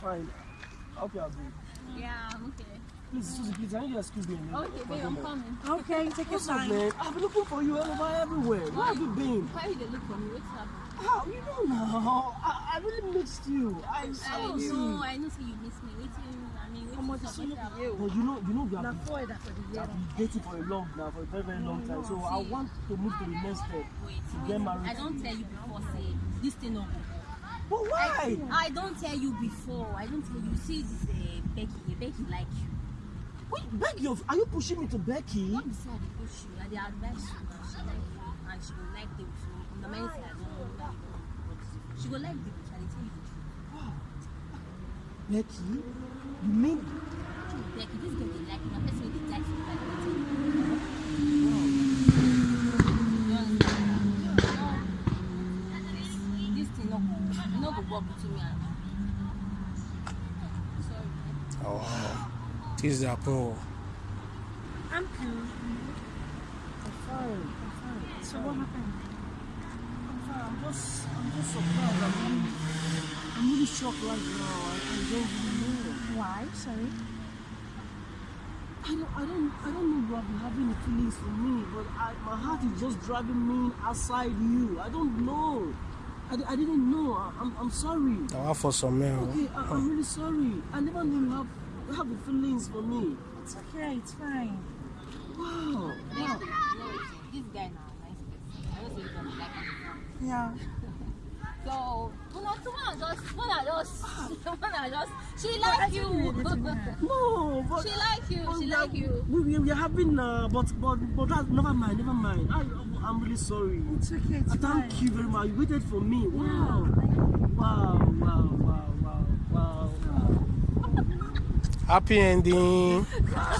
fine. I hope you are good. Yeah, I'm okay. Please, Susie, please, I need you to excuse me. Okay, babe, I'm coming. Okay, take your time. man? I've been looking for you all over everywhere. Where have you been? Why you dey look for me? What's happening? How? You don't know. I, I really missed you. I I you. know. I know say you miss me. Waiting. I mean, sún better. lókè yé o. But you know, you know, we have been, for the year. dating for a long now, for a very, very long time. So I want to move to the next step. Wait, To get married. I don't tell you before. Say this thing no go. But why? I don't tell you before. I don't tell you. See this uh, Becky. Becky like you. Wait, Becky, are you pushing me to Becky? Not be say I push you. I dey advise you. and She like you, and she go like the so on the main side. I don't know. that you don't know, but She go like the I dey tell you the truth. Becky? You mean? Becky, this girl dey like you. Na person wey dey like you. I dey tell you. You understand? No. This thing no go. No between me. Sorry. Oh, this is Apo. I'm cool. I'm fine. I'm fine. So what happened? I'm fine. I'm just, I'm just surprised. I'm really, I'm really shocked right now. I, I don't really know. Why? Sorry. I don't, I don't, I don't know what you're having feelings for me, but I, my heart is just driving me outside you. I don't know. I, I didn't know. I, I'm, I'm sorry. I want for some men. Okay, I, I'm really sorry. I never knew you have, you have the feelings for me. It's okay. It's fine. Wow. Next Wow. thing, you know wetin? This guy now, nice person. I know say you gonna like am. Yeah. So, una two una just, una just, ah. una she like you. No, but she like you. She we like are- you. We, we, we are having, uh, but, but, but that, never mind, never mind. I, I'm really sorry. It's okay. It's Uh, fine. Thank you very much. You waited for me. Wow. Yeah. Wow, wow, wow, wow, wow. Happy ending.